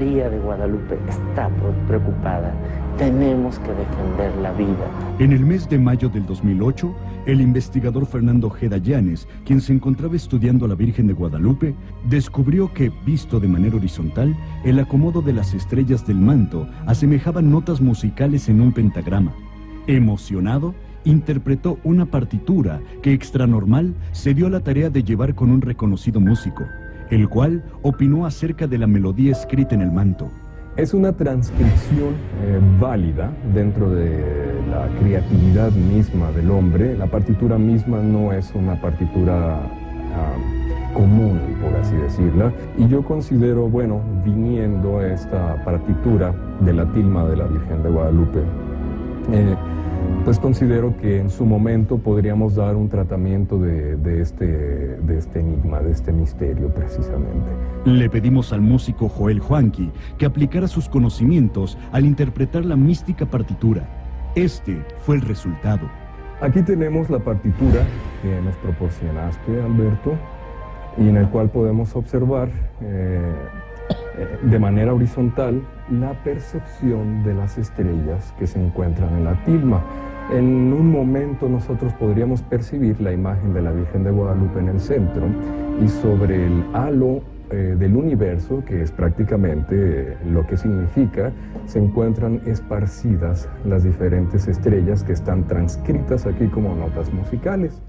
María de Guadalupe está preocupada. Tenemos que defender la vida. En el mes de mayo del 2008, el investigador Fernando Llanes, quien se encontraba estudiando a la Virgen de Guadalupe, descubrió que, visto de manera horizontal, el acomodo de las estrellas del manto asemejaba notas musicales en un pentagrama. Emocionado, interpretó una partitura que extranormal se dio a la tarea de llevar con un reconocido músico, el cual opinó acerca de la melodía escrita en el manto. Es una transcripción eh, válida dentro de la creatividad misma del hombre. La partitura misma no es una partitura ah, común, por así decirla. Y yo considero, bueno, viniendo esta partitura de la tilma de la Virgen de Guadalupe, eh, pues considero que en su momento podríamos dar un tratamiento de, este, de este enigma, de este misterio precisamente. Le pedimos al músico Joel Juanqui que aplicara sus conocimientos al interpretar la mística partitura. Este fue el resultado. Aquí tenemos la partitura que nos proporcionaste, Alberto, y en el cual podemos observar eh, eh, de manera horizontal la percepción de las estrellas que se encuentran en la tilma. En un momento nosotros podríamos percibir la imagen de la Virgen de Guadalupe en el centro y sobre el halo eh, del universo, que es prácticamente lo que significa, se encuentran esparcidas las diferentes estrellas que están transcritas aquí como notas musicales.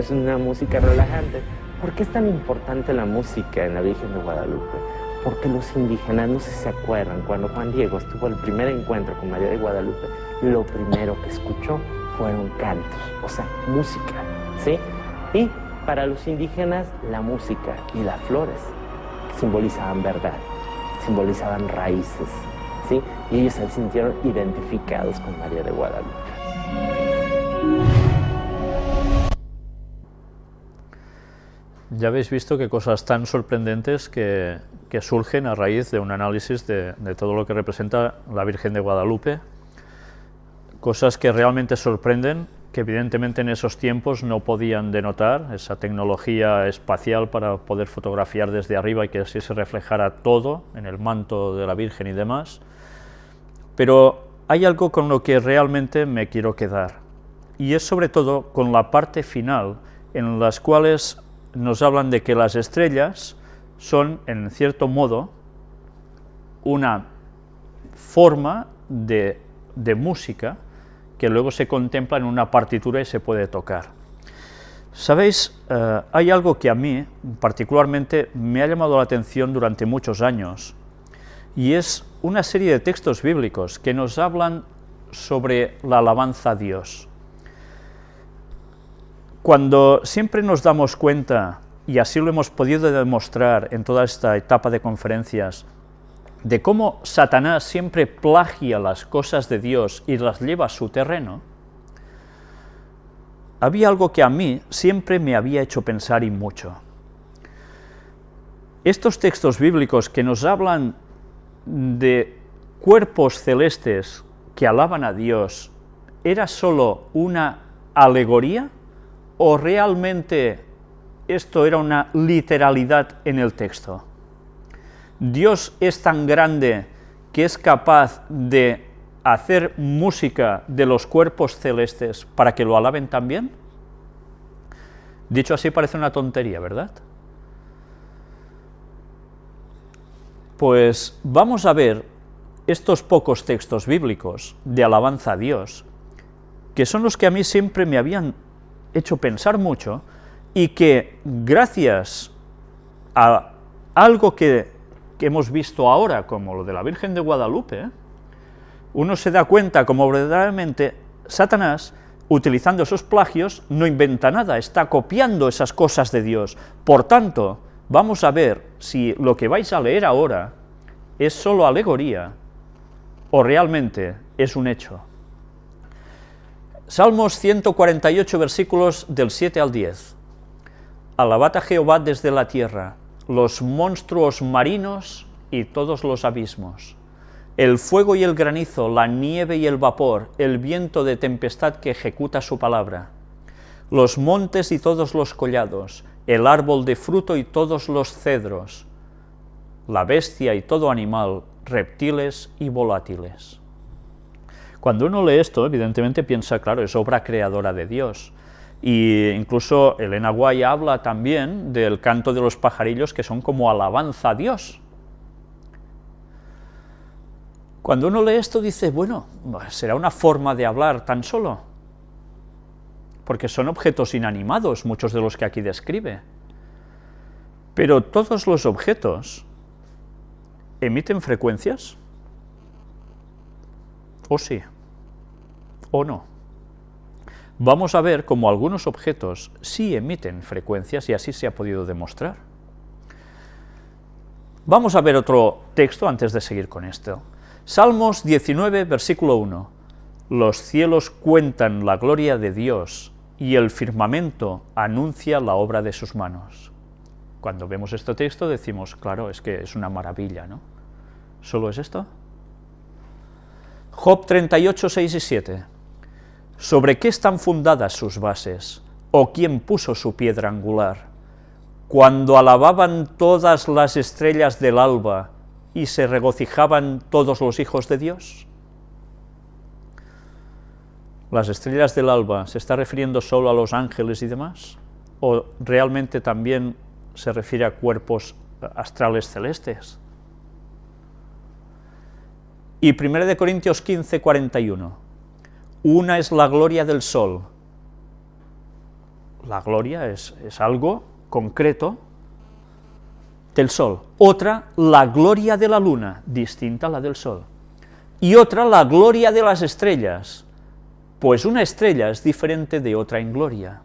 Es una música relajante. ¿Por qué es tan importante la música en la Virgen de Guadalupe? Porque los indígenas, no sé si se acuerdan, cuando Juan Diego estuvo el primer encuentro con María de Guadalupe, lo primero que escuchó fueron cantos, o sea, música, ¿sí? Y para los indígenas, la música y las flores simbolizaban verdad, simbolizaban raíces, ¿sí? Y ellos se sintieron identificados con María de Guadalupe. Ya habéis visto que cosas tan sorprendentes que, surgen a raíz de un análisis de, todo lo que representa la Virgen de Guadalupe, cosas que realmente sorprenden, que evidentemente en esos tiempos no podían denotar esa tecnología espacial para poder fotografiar desde arriba y que así se reflejara todo en el manto de la Virgen y demás, pero hay algo con lo que realmente me quiero quedar, y es sobre todo con la parte final, en las cuales nos hablan de que las estrellas son, en cierto modo, una forma de, música que luego se contempla en una partitura y se puede tocar. Sabéis, eh, hay algo que a mí particularmente me ha llamado la atención durante muchos años, y es una serie de textos bíblicos que nos hablan sobre la alabanza a Dios. Cuando siempre nos damos cuenta, y así lo hemos podido demostrar en toda esta etapa de conferencias, de cómo Satanás siempre plagia las cosas de Dios y las lleva a su terreno, había algo que a mí siempre me había hecho pensar y mucho. Estos textos bíblicos que nos hablan de cuerpos celestes que alaban a Dios, ¿era solo una alegoría o realmente esto era una literalidad en el texto? Dios es tan grande que es capaz de hacer música de los cuerpos celestes para que lo alaben también? Dicho así parece una tontería, ¿verdad? Pues vamos a ver estos pocos textos bíblicos de alabanza a Dios, que son los que a mí siempre me habían hecho pensar mucho, y que gracias a algo que que hemos visto ahora, como lo de la Virgen de Guadalupe, uno se da cuenta como verdaderamente Satanás, utilizando esos plagios, no inventa nada, está copiando esas cosas de Dios. Por tanto, vamos a ver si lo que vais a leer ahora es solo alegoría o realmente es un hecho. Salmos 148, versículos del 7 al 10. Alabad a Jehová desde la tierra, los monstruos marinos y todos los abismos, el fuego y el granizo, la nieve y el vapor, el viento de tempestad que ejecuta su palabra, los montes y todos los collados, el árbol de fruto y todos los cedros, la bestia y todo animal, reptiles y volátiles. Cuando uno lee esto, evidentemente piensa, claro, es obra creadora de Dios, y incluso Elena Guay habla también del canto de los pajarillos que son como alabanza a Dios. Cuando uno lee esto dice, bueno, será una forma de hablar tan solo, porque son objetos inanimados muchos de los que aquí describe. Pero todos los objetos emiten frecuencias, o sí, o no vamos a ver cómo algunos objetos sí emiten frecuencias y así se ha podido demostrar. Vamos a ver otro texto antes de seguir con esto. Salmos 19, versículo 1. Los cielos cuentan la gloria de Dios y el firmamento anuncia la obra de sus manos. Cuando vemos este texto decimos, claro, es que es una maravilla, ¿no? ¿Solo es esto? Job 38, 6 y 7. ¿Sobre qué están fundadas sus bases? ¿O quién puso su piedra angular? Cuando alababan todas las estrellas del alba y se regocijaban todos los hijos de Dios. ¿Las estrellas del alba se está refiriendo solo a los ángeles y demás? ¿O realmente también se refiere a cuerpos astrales celestes? Y 1 Corintios 15, 41. Una es la gloria del sol. La gloria es, algo concreto del sol. Otra, la gloria de la luna, distinta a la del sol. Y otra, la gloria de las estrellas, pues una estrella es diferente de otra en gloria.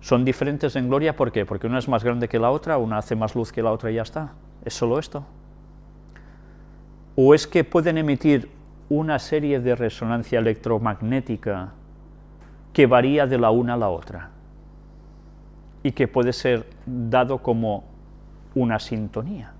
Son diferentes en gloria, ¿por qué? Porque una es más grande que la otra, una hace más luz que la otra y ya está. ¿Es solo esto? ¿O es que pueden emitir una serie de resonancia electromagnética que varía de la una a la otra y que puede ser dado como una sintonía.